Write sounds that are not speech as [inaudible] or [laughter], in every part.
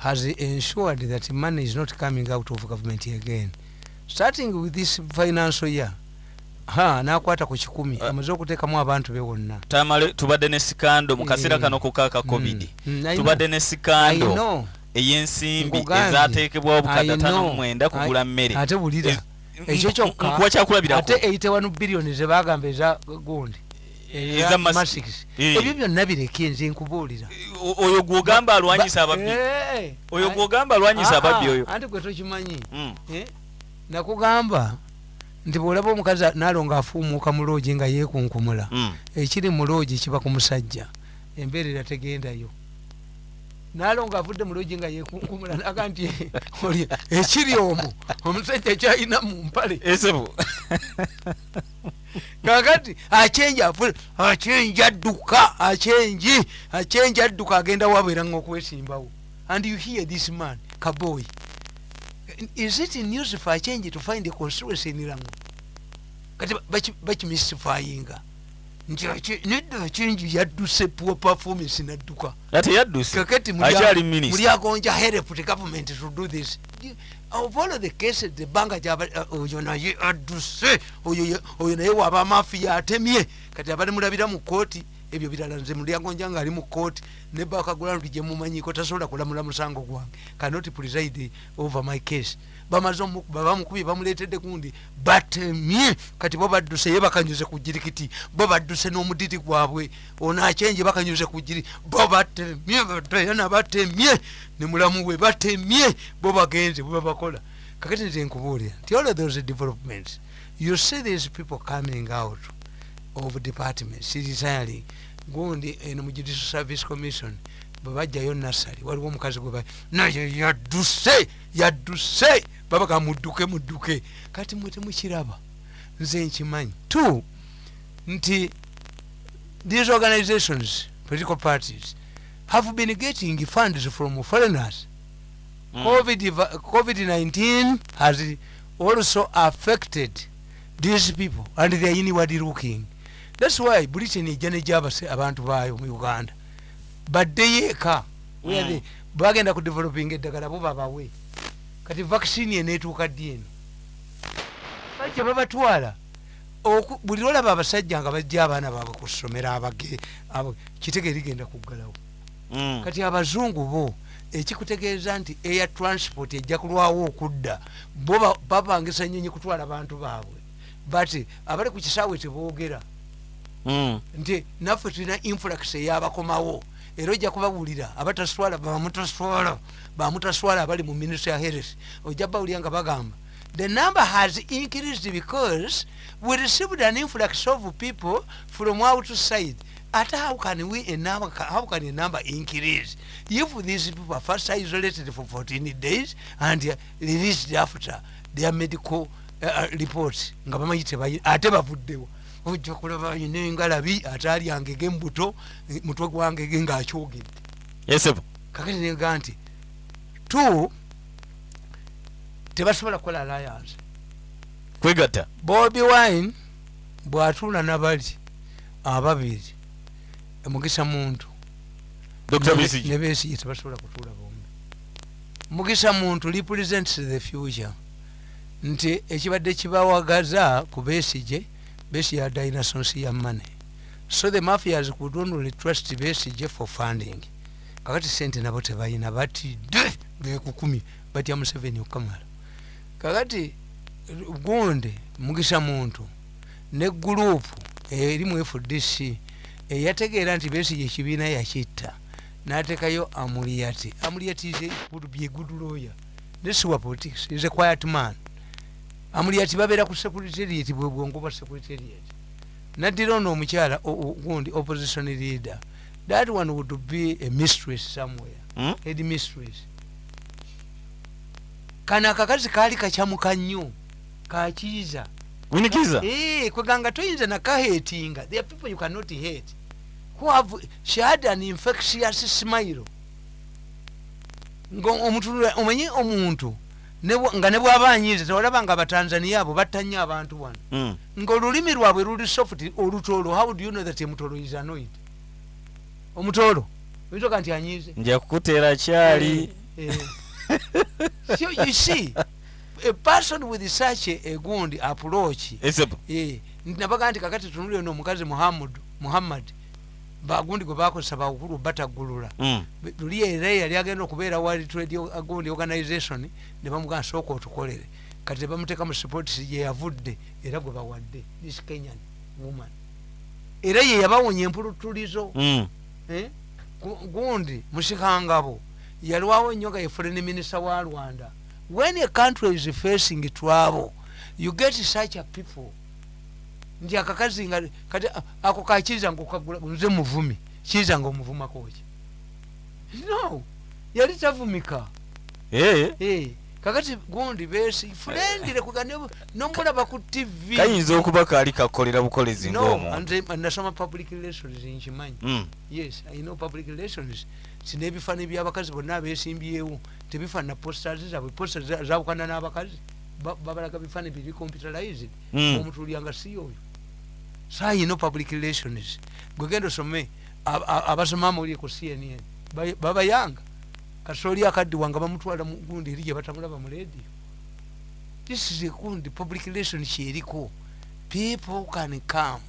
has ensured that money is not coming out of government again. Starting with this financial year ha nakwata ku kikumi. Uh, amaze okuteekamu abantu be wonna tamale tubadde ne sikando mu kaseera Eh, kano kukaka covid. Mm, know. tubadde ne sikando ey'ensimbi Nkugambye. ezaateekebwawo bukadde I ataano know. mu mwenda kugula mmere. ate bulira Ez- ekyo kyokka nkuwa kyakulabirako? ate 81 biliyoni zebagamba eza gundi Ebyo byonna bireke nze nkubuulira oyo gwogamba alwanyisa Ba- ababbi. Oyo gwogamba alwanyisa ababbi oyo. Anti gwe tokimanyi? Mm. Eh? nakugamba nti bwolaba omukazi naalo ngaafuumuuka mu loogi nga yeekunkumula Mm. ekiri mu loogi kiba ku musajja embeerera tegendayo. Naalo ngaavudde mu loogi nga yeekunkumula naga nti [laughs] oli ekiri omwo omusajja kyalina mu mpale. Esebo [laughs] kakati acenja afu acenja adduka acenji acenja adduka agenda wabeera nga okwesimbawo and you hear this man kaboy is it news for change to find a constituency in rango kati baki- bakimystifyinga nti nedda acenji yadduse poor performance nadduka kakati minisita mulyagonja help the government to do this. Of all the cases the banka uh, oyo naye adduse oyo ye- oyo naye waba mafiya atemye. Kati abali mulabira mu kooti ebyo birala nze mulyagonja nga ali mu kooti ne bakagula nti gyemumanyiko tasobola kulamula musango gwange. Cannot preside over my case bamaze omukuba bamukubye bamuleetedde gundi batemye kati bo badduse ye bakanyuze ku jirikiti bo badduse n'omudiri gwabwe ono akyenje bakanyuze ku jiri bo batemye badayana batemye ne mulamu we batemye bo bagenze bwe babakola. Kakati nze nkubuulira nti all those developments you see these people coming out of departments retiring gundi eno mu judicial service commission bwe bajjayo nasali waliwo omukazi gwe naye yadduse yadduse! Babaga mudduke mudduke. Kati mwe temukiraba nze nkimanyi two nti these organizations political parties have been getting funds from foreigners. Mm. COVID, va- covid-19 has also affected these people and they are inward looking. Thats why britain ejja nejabase abantu baayo mu uganda baddeyo eka Mm. bagenda ku developing eddagala bo babawe kati vaccine eneetuuka ddi eno? Bajja babatwala. Buli lwolaba abasajja nga bajja abaana baabwe ku ssomero abage kitege ligenda kuggalawo. Mm. kati abazungu bo ekikutegeeza nti air transport ejja kulwawo okudda bo ba- bapangisa nyonyi kutwala bantu baabwe. But abali ku kisaawe teboogera Mm. nti naffe tulina influx eyabakomawo era ojja kubawulira abataswala bamutaswala bamutaswala abali mu ministry ya heresi ojja bawulira nga bagamba the number has increased because we received an influx of people from outside ate how can we a number, how can a number increase? If these people are first isolated for 14 days and released after their medical uh, reports nga bamanyi ate bavuddewo ojja kulaba yina engalabi ate alyangege mubuto eh, mutwe gwangege ngaakyogedde esebo kakati nega nti two tebasobola kukola alliance. Kwegatta. Bobi wine bwatuula nabali ababiri mugisa muntu. Ne- besigye. tebasobola kutuula bombi. Mugisa muntu represents the future. Nti ekibadde kibawagaza ku besige besige ya dinasos ya money. So the mafias could only trust besige for funding. Kakati sente nabo tebalina batidde bekukumi batya museveni okamala kakati gundi mugisa muntu ne gurupu eri mu fdc eyategeera nti besige ekibiina yakitta natekayo amuliyati amuliyati byeguduloya nesiwa politics is a quiet man amuliyati babeera ku secretariat bwe bwongo bwa secretariat. Naddira ono omukyala gundi opposition leader. That one would be a mistress somewhere. Mm? head mistress. Kano akakazi kaali kakyamuka nnyo kakiiza winikiza Eh, kweganga toyinza nakahetinga there are people you cannot hate. Who have she had an infectious smile. Nga omuntu omanyi omuntu nga ne bwaba anyiiza tewalaba nga abatanzania abo batta nnyo abantu wano. Mm. ngaolulimi lwabwe luli soft olutoolo how do you know that emutolo is annoyed? Omutoolo oyinza oga nti anyiize? Nja kukuteera kyali. Eh. so you see a person with such a, gundi approach eh, nabaga nti kakati tunuli ono omukazi muhammad muhammad bagundi gwe bakozesa bakulu batagulula Mm. luli era yali agenda okubeera world trade gundi organization ne bamugana sooka otukolere. Kati nebamuteeka mu sports gye yavudde era gwe bawadde. This kenyan woman. Era ye yabawonya empulutulizo Mm. Eh? Gu- gundi musikangabo yalwawo nnyo nga ye foreign minister wa rwanda. When a country is facing trouble you get such a people nti akakazi nga kati ako kakiza nga okagula nze muvumi. Kiza nga omuvumakoki no yali tavumika. Eh, Eh, kakati gundi besi fulendire kuga ne- nomulaba ku tv kayinza okuba kaali kakolera bukolezi nze nasoma public relations nkimanyi. Mm. yes i know public relations. Sina ebifaani byabakazi bonna abesimbyewo tebifaanana posters zaabwe posters za- zawukana n'abakazi. Ba- babalaga bifaani biri computerized Mm. omutulyanga si oyo saa yino public relations. Gwegenda osome abasoma muli ku cnn Ba- babayanga kasooli akaddiwa nga bamutwala mu gundi eri gye batamulaba mu radio. This is gundi public relations kyeriko people can come.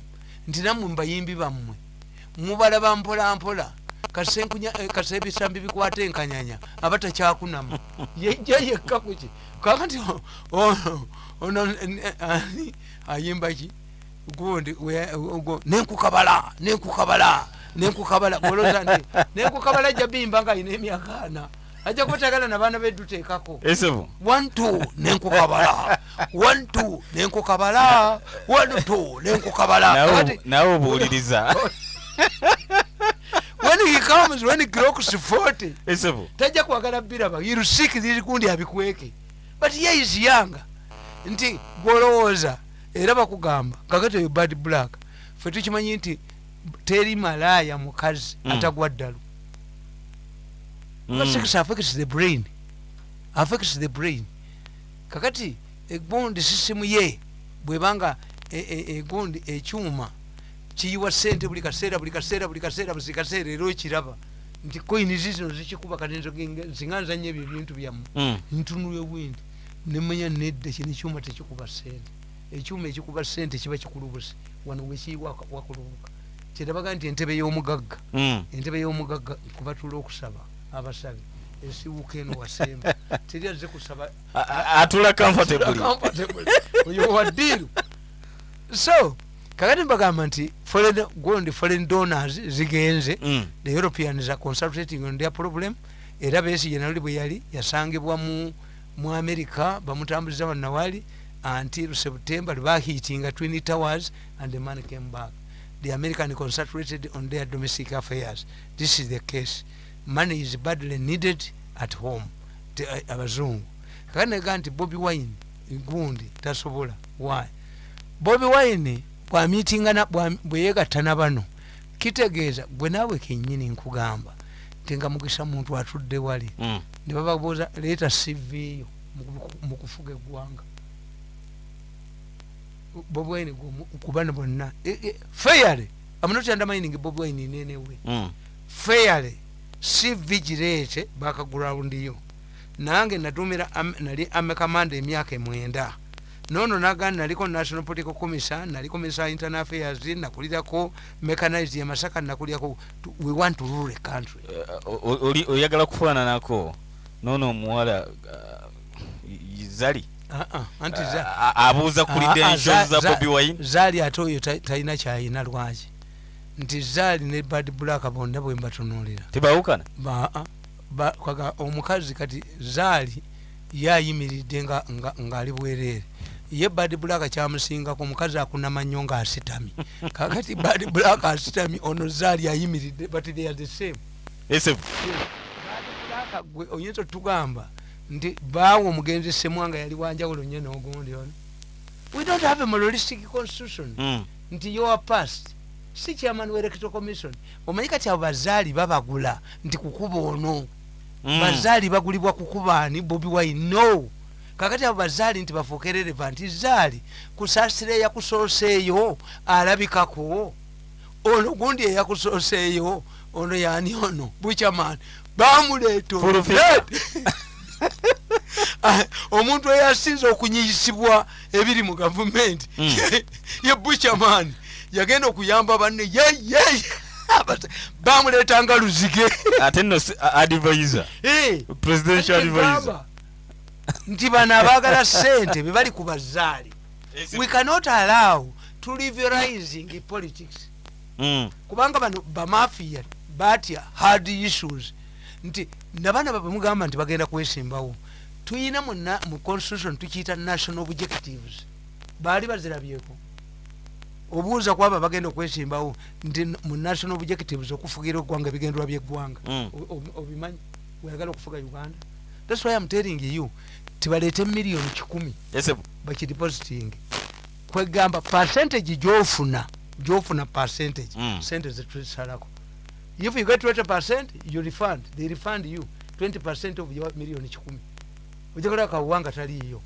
Nti nammwe mbayimbi bammwe. Mubalaba mpola mpola. Kasenkunya eh, kasa ebisambi bikwata enkanyanya aba takyakunama yejja yekka kuki kakati ono eh, ayimba ki gundi nenkukabala nenkukabala nenkukabala goloza nti [laughs] nenkukabala ajja bimba nga ayina emyaka ana. Ajja kubatagala nabaana bedduteekako two nenkukabala. Two nenkukabala. Two nenkukabala. Nawe- obuwuliriza [laughs] when he comes when he clocks 40 esepo tajja kwagala biraba you'll seek kundi abikweke. But ye is young. Nti gwolowooza era bakugamba kakati oyo bad black fe tukimanyi nti teri malaaya mukazi Mm. atagwa ddalu Mm. sex affects the brain affects the brain kakati egundi sisimu ye bwebanga e- e- egundi ekyuma kiyiwa sente buli kaseera buli kaseera buli kaseera buli kaseera era okiraba nti koini zizino zikikuba kati nzinganza nnyo ebyo ebintu byammwe Mm. ntunula ewindi nemanya nedda kino ekyuma tekikuba sente ekyuma ekikuba sente kiba kikulubusi wano wekiyiwa wakulubuka kyerabaga nti entebe y'omugagga Mm. entebe y'omugagga kubatula okusaba abasabi. Esiwuka eno wasemba [laughs] teri azze kusaba atula [laughs] comfortably. oyo waddiiru so kakati mbagamba nti foreign gundi foreign donors zigenze. Mm. the europeans are consultating on their problem. Era besigye naluli bwe yali yasangibwa mu, mu america bamutambuliza wannawali until september bahitinga twin towers and the man came back. The american concentrated on their domestic affairs. This is the case. Money is badly needed at home. Te- eh, abazungu kakati nega nti bobi wine gundi tasobola. Why? Bobi wine bwamitingana bwa- bweyegatta na bano. Kitegeeza gwe naawe kenyini nkugamba nti nga mugisa muntu atudde wali. Mm. ne bababuuza leeta siviyo mu kufuga eggwanga bobi wine kubana bonna. E- e, fairly I'm not undermining bobi wine in any way Mm. fairly cv gireete bakagrawundiyo nange natumira am- nali amekamanda emyaka emwenda. Nono nagandi naliko national political commission naliko minister of internal affairs nakulirako mechanized ya masaka nakulyako. Tu- we want to rule a country. Oli- oyagala kufaananako noono omuwala uh, zali Ah, ah, anti abuuza ku Ah, ah, credentials za- bobi wine? zaali ate oyo ta- talina kyayina lwaki? Nti zaali ne bad black bonna bwe mbatunuulira. Tebawukana Ba- ba- kwaga omukazi kati zaali yayimiridde nga- nga- ng'ali bwereere. Ye bad black kyamusingako omukazi akunama nnyo ng'asitamye [laughs] kakati bad black asitamye ono zaali ayimiridde but they are the same. Gwe oyinza otugamba nti baawa omugenzi semwanga yali wanjawulo nnyo n'ogundi ono. We don't have a moralistic constitution. Mm. nti your past. Si chairman wa electoral commission. Omanyi kati abo bazaali babagula nti kukuba ono? Mm. bazaali bagulibwa kukubaani bobi wine no. Kakati abo bazaali nti bafuuke relevant zaali kusaasira eyakusooseeyo alabikako. Ono gundi eyakusooseeyo ono yani ono? Buchaman bamuleeta [laughs] omuntu eyasinze okunyiyisibwa ebiri mu gavumenti Mm. ye buchaman yagenda okuyamba banne yeye bamuleetanga luzige. Ate a- advisor Eh, presidential advisor nti bano abaagala sente bebali ku bazaali. We cannot allow trivializing politics. Mm. kubanga bano bamafia batya hard issues nti nabaana babwe mugamba nti bagenda kwesimbawo. Tuyina mu na- mu constitution tukiyita national objectives. Baali bazirabyeko. Obuuza kwaba bagenda okwesimbawo nti mu national objectives okufugira eggwanga ebigendwa byeggwanga. Mm. Obimanyi? Weyagala okufuga uganda? Thats why am telling you tibaleete miliyoni kikumi bakidepositing kwegamba percentage gyofuna gyofuna percentage Mm. sente zetusalako if you get 20 percent you refund. They refund you 20 percent of your million kikumi ojakola kawanga taliyo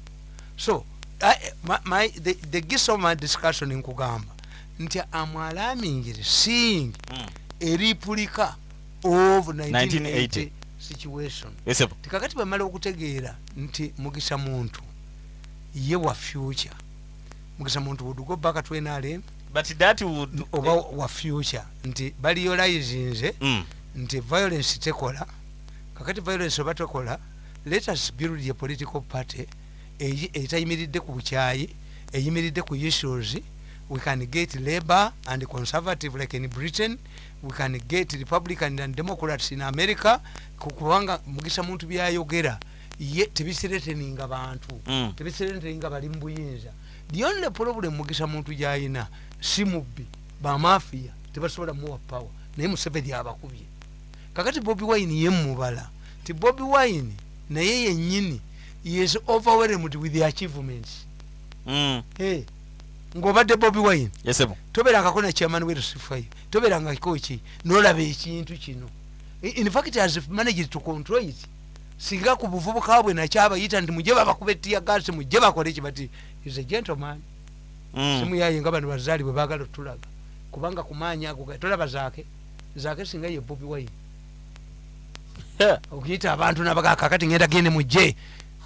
so I, my, my, the, the gist of my discussion nkugamba nti am alarming seeing Mm. a replica of 1980 1980 situation. Yes, tikakati bamala okutegeera nti mugisa muntu ye wa future. Mugisa muntu would go back to nrm but that would oba wa future nti baliolizinze Mm. nti violence tekola. Kakati violence oba tekola let us build a political party etayimiridde ku bukyayi eyimiridde ku issues. We can get labor and conservative like in britain. We can get republican and democrats in america. Ku- kubanga mugisa muntu byayogera ye tebisireteninga bantu. Mm. tebisireteninga bali mu buyinza the only problem mugisa muntu gyayina si mubbi bamafiya tebasobola muwa power naye museveni abakubye. Kakati bobi wine yemubala ti bobi wine naye yenyini is overwhelmed with the achievements. Mm. hey, ng'obadde bobi wine Yes, toberangako na chairman wersifayo toberangako ki nolaba ekintu kino. In fact as if managed to control it. Singa ku buvubuka bwe nakyabayita nti mujje babakuba ettiya gasi mujje bakole ki bati is a gentleman. Mm. simuyaye nga bano bazaali bwe baagala otulaga. Kubanga kumaanyi ago tolaba zaake zaake singa ye bobi wine. Okuyita abantu nabaga kakati ngenda gende mujje.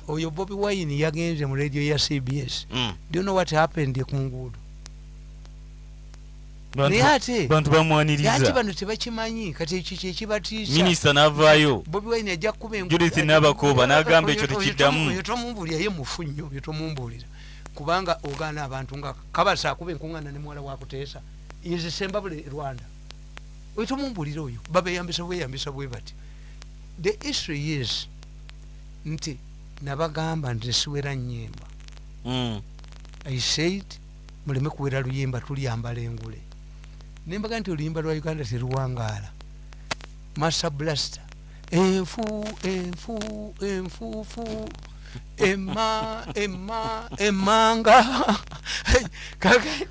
Oyo bobi wine yagenze mu radio ya cbs Mm. do you know what happened ku nguudo? Bantu- naye ate bantu ate bano tebakimanyi kati ekyo kyekibatiisa minisita n'avaayo. Bobi wine ajja kukuba Judith Nabakooba n'agamba ekyo tekiddamu. oyo tomumbuulira ye mufu nnyo oyo tomumbuulira kubanga ogaana abantu nga kabasa akuba enkuŋŋaana ne muwala wakuteesa izisemba bule rwanda. Oyo tomumbuulira oyo babeyambisa bweyambisa bwe bati the issue is nti nabagamba nti siwera nyimba Mm. i said muleme kuwera luyimba tulyambala engule. Nembaga nti oluyimba lwa uganda teruwangaala. Masa blaster enfu enfu enfuufu ema ema emanga kakati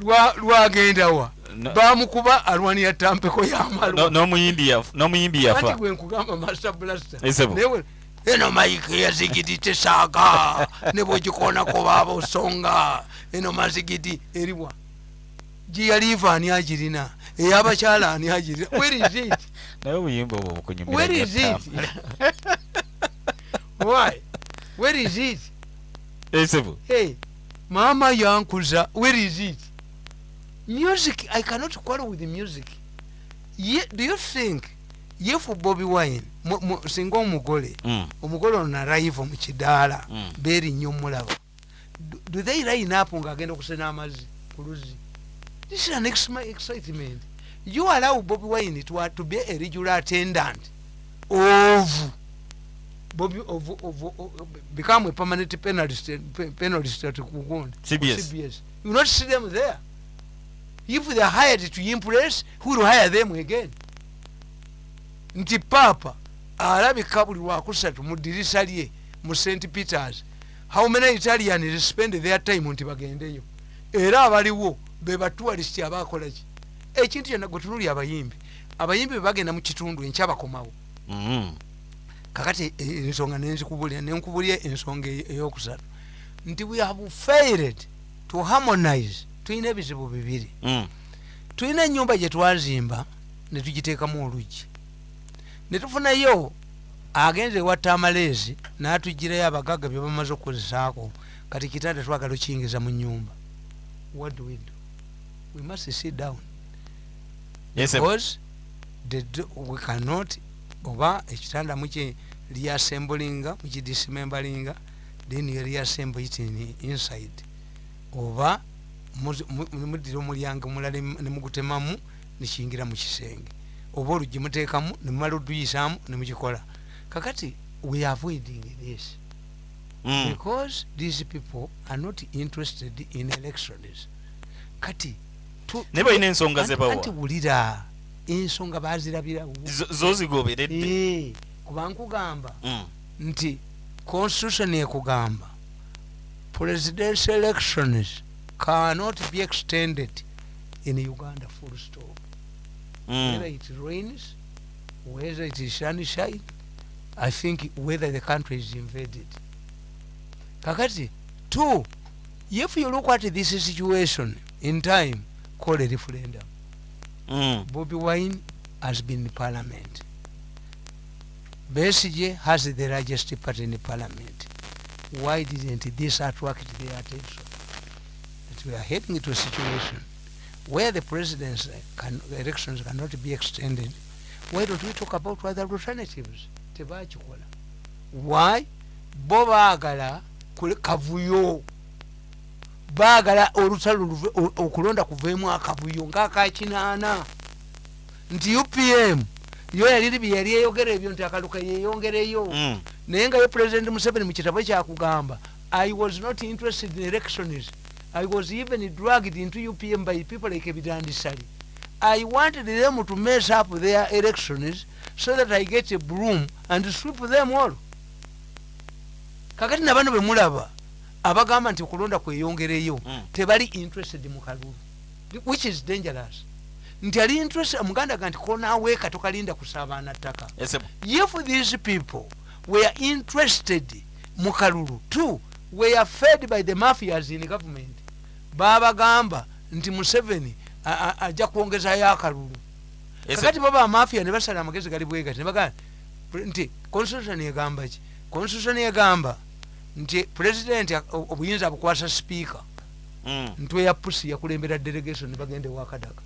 lwa- lwagendawa bamukuba alwanira tampeko yamalwa No- n'omuyimbi yaf- n'omuyimbi kati yafa gwe nkugamba master blaster eno maike yazigiti tesaaga ne bwegikonako baaba osonga. Eno mazigiti eriwa giyaliva ani agirina? Eyabakyala ani agirina? Where is it? Naye obuyimba obwo bukunyumira where nnyo is it ttamba. Why? Where is it? Esebo. hey mama yankuza where is it? Music i cannot quarrel with the music. Ye, do you think if bobi wine singa omugole Mm. omugole ono narayiva mu kidaala Mm. beerinnya omulaba. Do- do they line up ng'agenda okusena amazzi ku luzzi? This is an excitement. You allow bobi wine to, to be a regular attendant of Bobby of, of, of become a permanent penalist pe- penalist at Kugonda. CBS. CBS. You will not see them there. If they are hired to impress, who will hire them again? Nti papa alabika buli lwakusatu mu ddirisa lye mu st peters how many italians spend their time nti bagendeyo era abaliwo be batualist abakolaki ekintu kyonna gwe tunuli abayimbi abayimbi bwe bagenda mu kitundu enkya bakomawo Mm. Kakati e- ensonga nenzikubulira nenkubulya ensonga eyo- eyokusatu nti we have failed to harmonize tulina ebizibu bibiri. Mm. tulina enyumba gye twazimba netugiteekamu olugi netufunayo agenza ewatta amaleezi natugirayo abagaga byebamaze okukozesaako kati kitanda twagala okiyingiza mu nyumba what do we do? We must sit down. Yes, because the, we cannot oba ekitanda muki reassemblinga mukidismembalinga then you reassemble it in, inside. Oba muzi- mu- muddira omulyango mulala em- nemugutemamu nekiyingira mu kisenge. Oba olugi muteekamu nemumala oduyisaamu nemukikola kakati we avoiding this. Mm. because these people are not interested in elections. Kati naye balina ensonga zebawa wulira ensonga bazirabirawo Zo- zozigoberedde Eh, kuba nkugamba Mm. nti constitution ekugamba presidential elections cannot be extended in uganda full stop whether Mm. it rains whether it is sunshine i think whether the country is invaded kakati two if you look at this situation in time call a referendum Mm. bobi wine has been in parliament. Besige has the largest party in parliament. Why didn't this attract their attention? That we are heading to a situation where the president's can, elections cannot be extended. Why don't we talk about other alternatives? Tebakikola why? Bo baagala kavuyo baagala olutalo okulonda kuveemu akavuyo ngaakakinaana nti upm yo yaliri bye yali eyogera ebyo nti akaluka yeyongereyo Mm. naye nga ye president museveni mu kitabo kyakugamba i was not interested in elections i was even dragged into upm by people like ebitandisali i wanted them to mess up their elections so that i get a broom and sweep them all. Kakati nabano bemulaba abagamba nti okulonda kweyongereyo Mm. tebali interested mu kalulu which is dangerous. Nti ali interested muganda ga nti konaweeka tokalinda kusabaana ttaka if these people were interested mu kalulu two were fed by the mafias in government babagamba nti museveni ajja kwongezayo akalulu. Kakati baba amafia ne basala amagezi gali bwegati nebagamba nti constitution egamba ki? Constitution egamba nti president o- obuyinza bukwasa speaker Mm. ntwe ya pusi yakulembera delegation nebagenda ewakadaga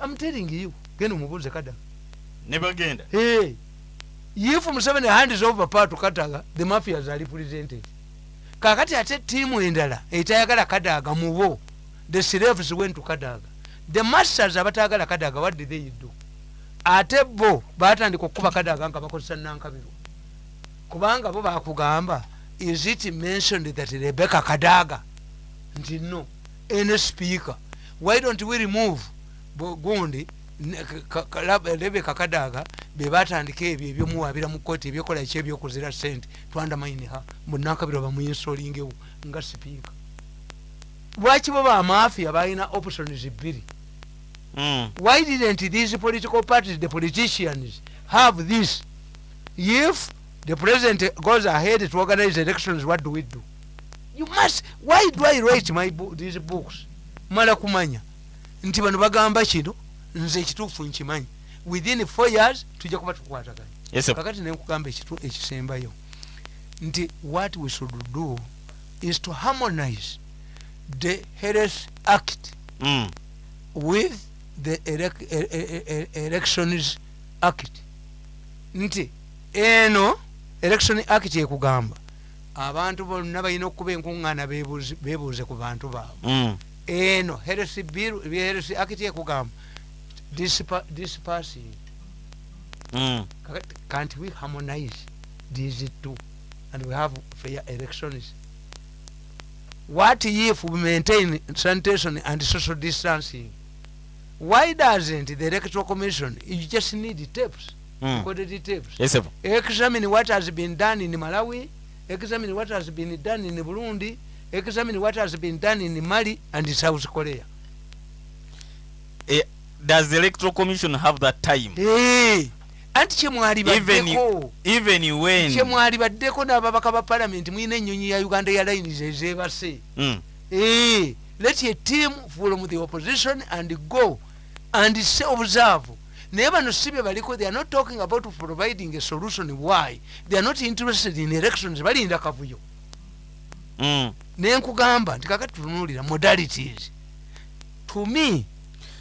am telling you genda omubuuze kadaga ne bagenda Hey, if Museveni hands over power to Kadaga, the mafias are represented. Kakati ate tiimu endala etayagala Kadaga mubo, the slaves went to Kadaga. The masters abatayagala Kadaga, what did they do? Ate bo batandika okukuba Kadaga nga bakozesa nankabirwa. Kubanga bo bakugamba, is it mentioned that Rebecca Kadaga? Nti no, any speaker. Why don't we remove gundi Rebecca Kadaga bebatandika ebyo ebyomuwabira mu kooti ebyokola ki ebyokuzira sente twandamainiha munankabirwa bamuinsolingewo nga sipiika lwaki bo bamafia balina options bbiri Mm. why didn't these political parties the politicians have this if the president goes ahead to organize elections what do we do? You must why do i write my bo these books? Mala kumanya. Nti bano bagamba kino nze ekituufu nkimanyi. Within four years tujja kuba tukwataganya Yes, kakati nenkugamba ekitu- ekisembayo. Nti what we should do is to harmonize the health act Mm. with the elec e- e- e- elections act. Nti eno election act ekugamba abantu bonna balina okuba enkuŋŋaana beebuuze ku bantu baabwe. Mm. eno health bill health act ekugamba dispersing. Mm. Can't we harmonize these two? And we have fair elections. What if we maintain sanitation and social distancing? Why doesn't the electoral commission you just need tapes. Recorded tapes Yes, examine what has been done in malawi examine what has been done in burundi examine what has been done in mali and south korea. Eh, does the electoral commission have that time? Hey, anti kyemwali even baddeko even when? Kyemwali baddeko n'ababaka ba palamenti mulina ennyonyi ya uganda airlines ezebase Mm. Eh, let a team from the opposition and go and se obusaavu naye bano si bye baliko they are not talking about providing a solution why they are not interested in elections balinda kavuyo Mm. nenkugamba nti kakati tunuulira modalities to me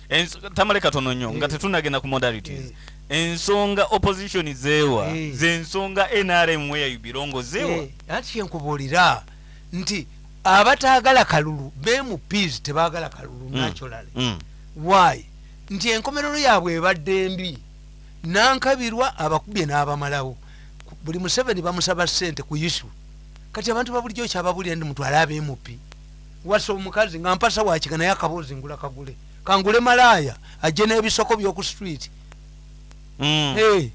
Ens- tamale katono nnyo nga Eh. tetunagenda ku modalities ensonga opposition zeewa Eh. zensonga nrm where you belong zeewa Eh, ati kyenkubuulira nti abataagala kalulu bemupeas tebaagala kalulu Mm. naturally Mm. why nti enkomerero yaabwe ebadde mbi nankabirwa abakubye n'abamalawo. Buli museveni bamusaba sente ku isu kati abantu babulijjo kyababulira ndi mutwale abemupi wasa omukazi nga mpasa wakika naye akaboozi ngula kagule. Kangule malaaya ajje n'ebisoko by'oku street. Mm.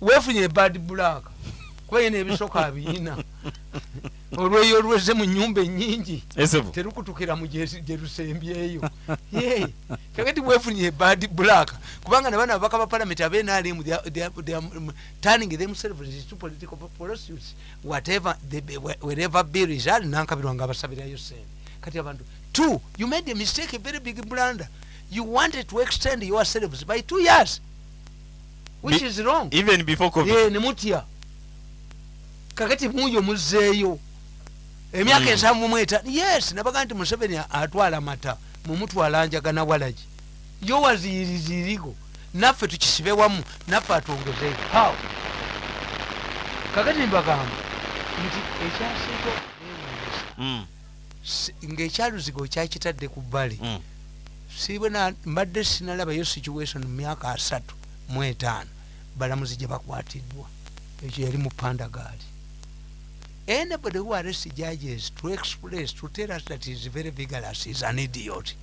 Weefunye ebad black kuba yina ebisoko abiyina olweyo olweze mu nyumba enyingi esebu terukutukira mu gye- lusembyeyo Ye, kakati weefunye ebad black. Kubanga nabana ababaka ba palamenti abenalimu turning themselves into political pursuits whatever the- wherever bill is ali nankabirwa nga abasabirayo sente kati abantu two you made a mistake a very big blunder. You wanted to extend yourselves by two years which Be- is wrong. even before covid. Ye nemutya kakati muyo muzeeyo emyaka Mm. ensanvu mweta yes nabaga nti museveni atwala mata mumutwala njagana walagi yo waziyirizirigo naffe tukisibe wamu naffe atwongezeyo how? Kakati mbagamba nti ekyasinga okuneewuunyisa Mm. si- ng'ekyaluzigo kyakitadde ku bbali. Mm. sibwe na- mbadde sinalabayo situation mu myaka asatu mu etaano balamuzi gye bakwatiddwa. Ekyo yali mu pandagaali anybody who arrest judges to express to tell us that he is very vigorous is an idiot.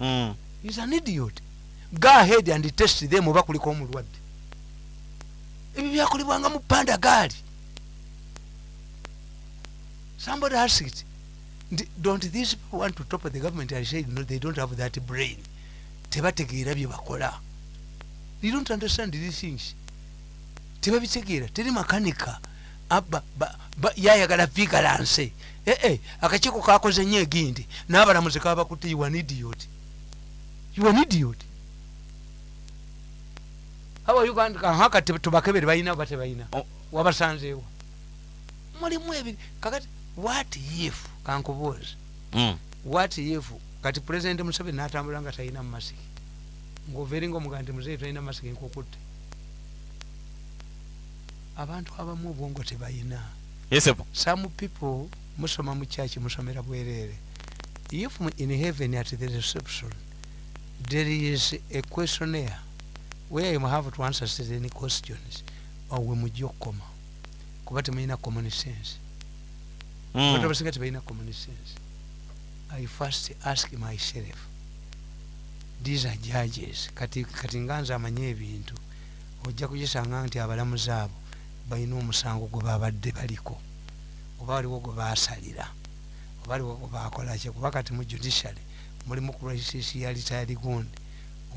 Mm. is an idiot. Go ahead and test them oba kuliko omulwadde. Ebyo byakolebwanga mu pandagaali somebody asked nti don't these people want to top the government i said no they don't have that brain? Tebategeera bye bakola. They don't understand these things. Tebabitegeera teri makanika aba ba- ba- yayagala vigilance ee akakiiko kakoze nnyo egindi n'abalamuzi kaba bakutte you an idiot. You an idiot. Awa uganda kahaka tubakebere balina oba tebalina Oh. wabasanzeewo mulimu ebiri kakati what if kankubuuza Mm. what if kati pulezidenti museveni natambula nga talina mumasiki ngaoveringa omugaa nti muzeeyi talina masiki nkukutte abantu abamu obwongo tebalina esebu some people musoma mu church musomera bwereere if in heaven at the reception there is a questionnaire where you have to answer certain questions owe mujja okukoma. Kuba temulina common sense. Abantu Mm. abasinga tebalina common sense. I first ask myself these are judges. Kati, kati nga nze amanye ebintu ojja kukisanga nti abalamuzi abo balina omusango gwe babadde baliko oba waliwo gwe basalira oba waliwo gwe bakolaki kuba kati mu judiciary mulimu crisis ya retired gundi.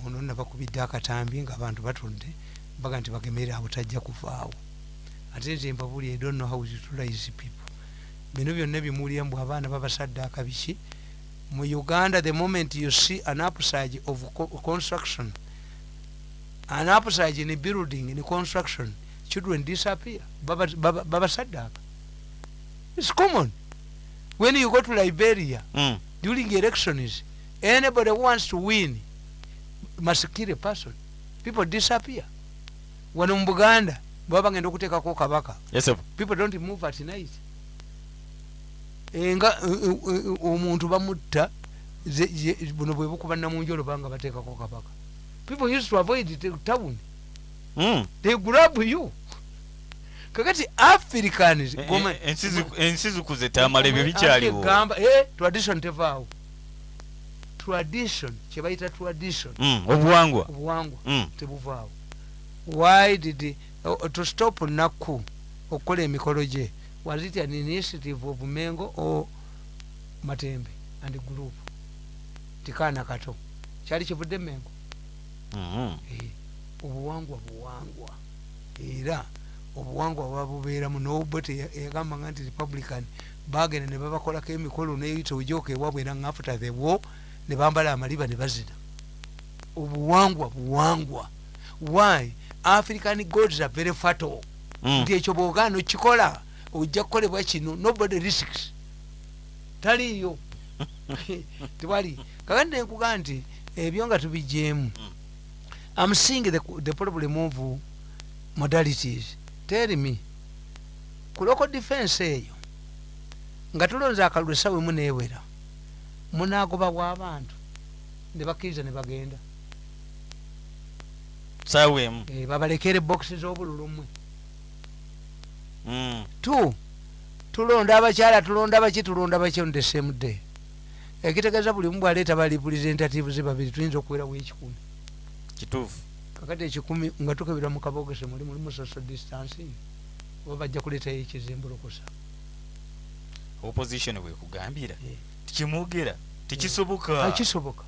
Ono nabakubidde akatambi nga abantu batudde baga nti bagemere abo tajja kuvaawo. Ate nze mbabuli i don't know how to utilize people. Bino byonna bimuwulira mbw abaana babasadde akabiki. Mu uganda the moment you see an upsage of co construction an upsage in building in construction children disappear. Babasadde baba, baba aka its common. When you go to liberia Mm. during elections anybody who wants to win must kill a person. People disappear. Wano mu buganda baba bagenda okuteekako kabaka. Esebu people don't move at night. Eh, omuntu bamutta buno bwe bukuba namunjolo banga bateekako kabaka. People used to avoid town. They grab you. Kakati africans E- goma- e- ensi ziku- ensi zikuze tamala ebyo bikyaliwo gamba eh, tradition tevaawo. Tradition kyebayita tradition. Mm, obuwangwa. Obuwangwa Mm. tebuvaawo. Why did uh, to stop nakku okukola emikolo gye? Was it an initiative of mengo or matembe and group? Tikaana kato. Kyali kivudde mengo. Eh, obuwangwa buwangwa. Era obuwangwa bwabubeeramu nobot yagamba nga nti republican bagenda ne babakolako emikolo neyita ojoka ewabwe era after the war ne bambala amaliba ne bazina. Obuwangwa buwangwa. Why? African gods are very fatal Mm. nti ekyo bwogaana okikola ojja kukolebwa kino nobody risks. Taliiyo. [laughs] Tewali. Kakati nenkugaa nti ebyo nga tubijeemu am seeing the, the problem of modalities. Tell me ku local defense eyo nga tulonze akalulu esawa emu neewera munaagobabwa abantu ne bakkiriza ne bagenda. Saawa emu Eh, babalekere bokisi z'obululumwe Mm. tu tulonda abakyala tulonda abaki tulonda baki on the same day. Ekitegeeza buli mu bwaleeta ba representatives babiri tuyinza okuwerawo ekikumi kituufu. Kakati ekikumi nga tukebera mu kabogese muli mulimu social distancing oba bajja kuleetayo ekizimbulukusa opposition bwekugambira Eh. tikimwogera tekisoboka akisoboka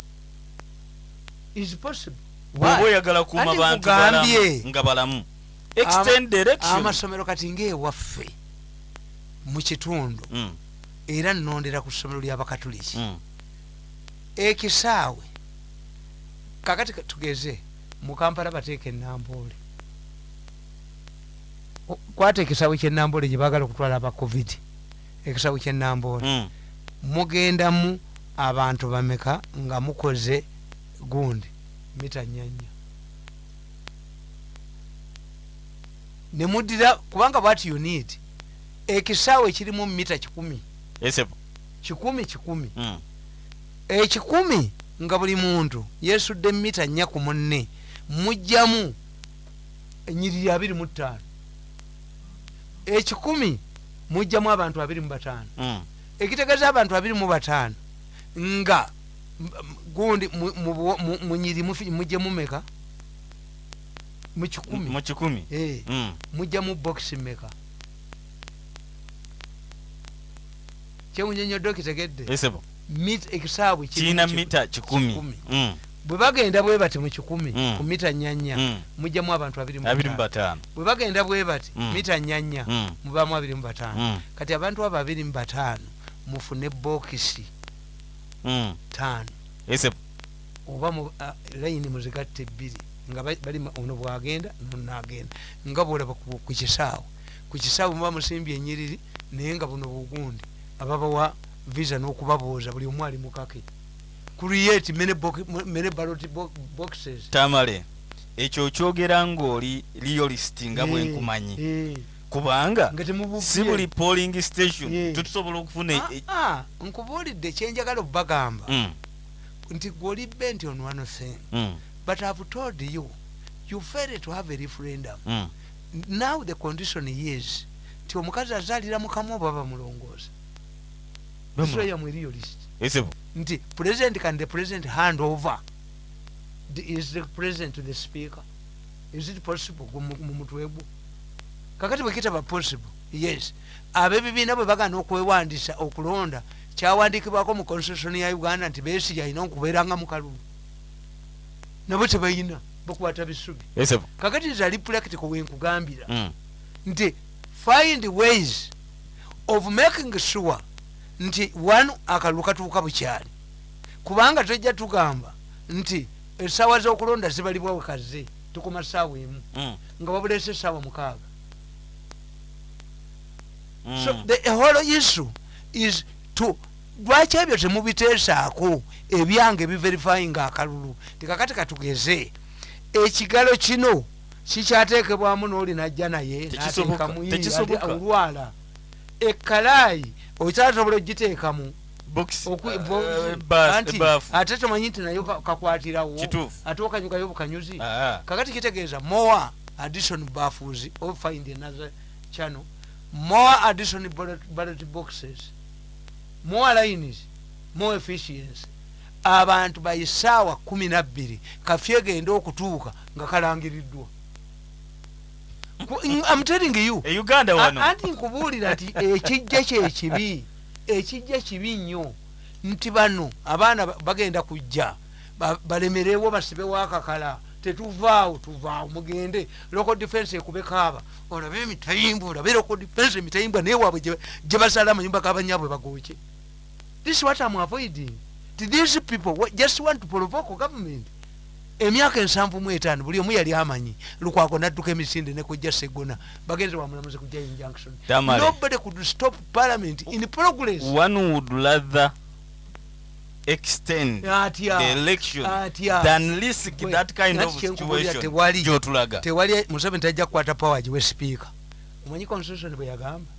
is possible. Bwoba oyagala kuuma bantu nga balamu extend direction amasomero kati ngaewaffe mu kitundu Mm, era nnondera ku ssomero ly'abakatuliki mm. ekisaawe kakati ka- tugeze mu kampala bateeka enamboole kwata ekisaawe kyenamboole gye baagala okutwala aba covid ekisaawe kyenamboole Mm. mugendamu abantu bameka nga mukoze gundi mita nyanya nemuddira kubanga bwati you need ekisaawe kirimu mita kikumi. Kikumi kikumi. Mm. ekikumi nga buli muntu yesudde mita nnya ku munne mujjamu enyiriri abiri mu ttaano. Ekikumi mujjamu abantu abiri mu bataano. Mm. ekitegeeza abantu abiri mu bataano nga gundi munyiri mujje mumeka mu kikumi. Mu mujjamu bokisi meka kyewunyonyodde kitegedde esepo Mit- ekisaawe kiri kirina mita kikumi. Mm. bwe bagenda bwe bati mu kikumi Mm. ku mita nyanya Mm. mujjamu abantu abiri mu bataano. bwe bagenda bwe bati mita nyanya mubamu abiri mu bataano kati abantu abo abiri mu bataano mufune bokisi taano oba layini muzigatte ebbiri nga ba- bali ono bwagenda nonagenda nga bwolaba ku kisaawe ku kisaawe muba musimbye enyiriri naye nga buno bugundi ababawa visa n'okubabuuza buli omu ali mukake create many, box- many ballot bo- boxes. Tamale ekyo okyogera ngaoli realist nga bwe Eh, nkumanyi. eh, kubanga si buli polling station Yeah. tetusobola okufuna Ah, e- ah, nkubuulidde kyenjagala okubagamba. Mm, nti gwoli bent on one thing mm, but i've told you you failed to have a referendum. Mm. now the condition is ti omukazi azaalira mukamu oba bamulongoosa Israel mweriyo list esepo nti president can the president hand over. The, is the president to the speaker? Is it possible? Gwe mu mu mutwe gwo kakati bwe kitaba possible? Yes. Ab'ebibiina bwe bagana okwewandisa okulonda kyawandiikibwako mu constitution ya uganda nti beesi alina okubeeranga mu kalulu. Nabo tebalina bakwata bisubi. Esepo kakati is a practical wenkugambira Mm, nti find ways of making sure nti one akalulu katuuka bukyali. Kubanga tojja tugamba nti esaawa z'okulonda zibalibwa wekaze tukoma saawa emu mm, nga babulesa esaawa mukaaga. Mm. so the whole issue is to lwaki ebyo temubiteesaako ebyange biverifyinga akalulu? Tikakati katugeze ekigalo kino kikyateekebwamu n'oli najja naye Tekisoboka, ekkalaayi okyatasobola ogiteekamu Box, Okwi- uh, ebaafu. ate tomanyi nti nayo ka- kakwatirawo? Ate okanyugayo bukanyuzi kakati kitegeeza more addition baffles or find another channel. More addition ballot, ballot boxes. More lines. More efficiency. Abantu baisaawa kumi nabbiri kafye egenda okutuuka nga kalangiriddwa I'm telling you. E uganda wano. Anti nkubuulira nti ekijja kyekibi ekijja kibi nnyo. Nti bano abaana ba- bagenda kujja ba- balemerewo basibewo akakala tetuvaawo tuvaawo mugende. Local defense ekubekaaba olabe emitayimbwa olabe local defense emitayimbwa naye waabwe gye- basala amanyumba g'abanyabwe bagooke. This is what I'm avoiding. To these people just want to provoke government emyaka ensanvu mu etaano buli omu yali amanyi. Lukwago nadduka emisinde nekujja segona. Bagenze bamulamuzi kujja injunction nobody could stop parliament in progress. One would rather extend atya the election atya than risk Gwe, that kind of situation gyotulaga. Tewali museveni tajja kukwata power giwe sipiika omanyi constitution bwe yagamba?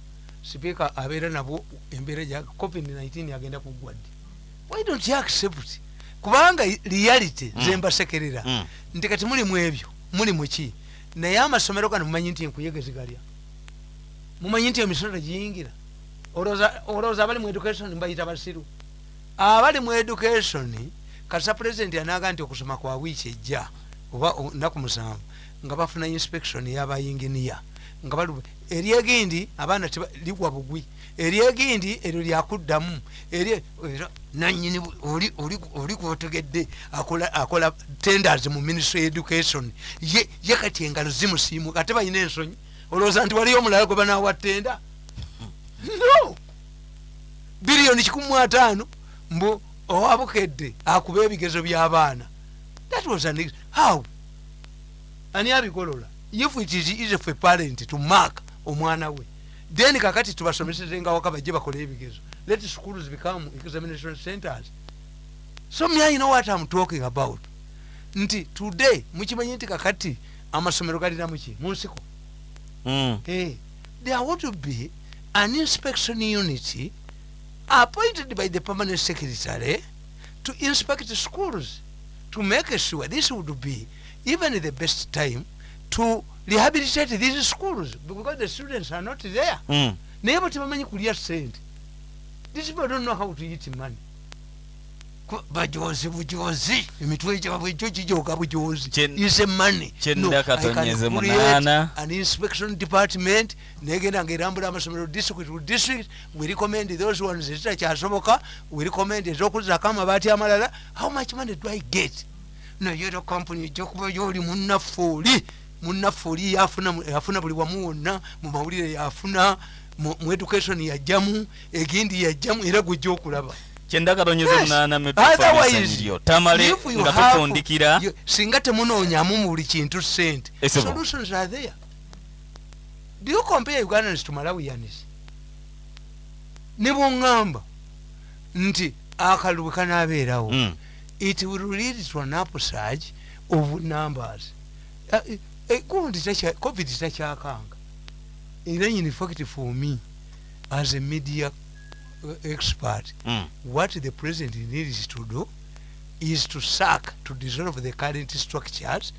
Sipiika abeera nabo embeera gya covid-19 agenda kuggwa ddi? Why don't you accept kubanga reality Mm. zembasekerera Mm. nti kati muli mu ebyo muli muki naye amasomero gano mumanyi nti enkuyegezigalya mumanyi nti emisolo giyingira olowooza olowooza abali mu education mbayita basiru abali mu education kasa pulezidenti anaga nti okusoma kwa wiiki ejja oba naku musanvu nga bafuna inspection y'abayinginiya nga bali eryegindi abaana teba- ligwa bugwi. Eryegindi eryo lyakuddamu era nanyini oli- kwotegedde akola tenders mu ministry education. Ye kati engalo zimusiimuka ate balina ensonyi. Olowooza nti waliyo omulala gwe banawa tenda no! Biliyoni kikumi ataano mbu owabukedde akuba ebigezo by'abaana. That was an how? Ani abigolola if it is easy for a parent to mark omwana we then kakati tubasomeseze nga waka bajje bakole ebigezo. Let schools become examination centers. So me i know what i'm talking about. Nti today mukimanyi nti kakati amasomero galina muki munsiko Mm. hey, there ought to be an inspection unit appointed by the permanent secretary to inspect schools to make sure this would be even the best time to rehabilitate these schools because the students are not there. Mm. naye bo tebamanyi kulya sente these people don't know how to eat money. Bajozi bujozi emitwe gyabwe ekyo kijoga bujozi Kyen- ise money. kyenda katonyeze munaana. an inspection department. Negenda ngaerambula amasomero district to district. We recommend those ones ezitakyasoboka we recommend ezokuzako amabaati amalala. How much money do i get? Naye era company ejja kuba yoli munnaffe oli munnaffe oli yafuna buli wamu wonna mu mawulire yafuna mu education yajjamu egindi yajjamu era gwejja okulaba. Kyenda katonyeze Yes. munaana Otherwise, metufanisanyiryo tamale nga you- singa temunoonyamu mu buli kintu sente solutions are there. Do you compare ugandans to malawians ne bwoŋŋamba nti akalulu kanaabeerawo Mm. it will lead to an upsurge of numbers Eh, gundi takya- covid takyakanga era in fact for me as a media uh, expert Mm. what the president needs to do is to sack to dissolve the current structures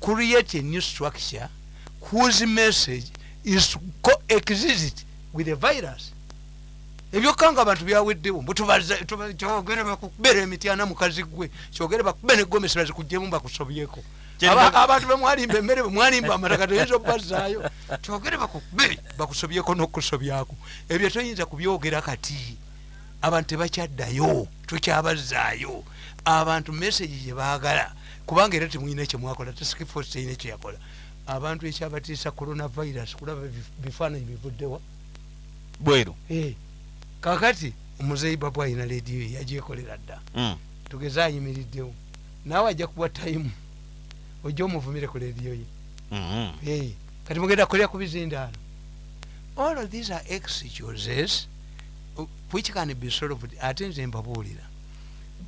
create a new structure whose message is to coexist with the virus. Ebyokka nga abantu byaweddewo mbu tubaza- tuba- kyogere bakubera emityana mukazi gwe kyogere bakube negomesi bazikugjemu bakusobyeko abantu bemwalimba emmere bemwalimba amataka toyinza obbazaayo kyogere bakube bakusobyeko nokusobyako ebyo toyinza kubyogera kati. Abantu tebakyaddayo tokyabazaayo. Abantu message gyebaagala kubanga era temwina kyemwakola taskifos terina kyeyakola abantu ekyabatiisa coronavirus kulaba bif- bifaananyi bivuddewa bweru. Eh, kakati omuzeyi babu alina lediyo ye yagyekolera dda. Mm. tugeze ayimiriddewo naawe ajja kuwa tayimu ojja omuvumire ku lediyo ye Mhm. Eh, kati mugenda kulya ku bizindaalo all of these are excuses which can be solved ate nze mbabuulira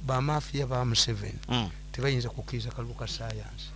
bamafiya ba museveni Mm. tebayinza kukkiriza kalulu ka sayansi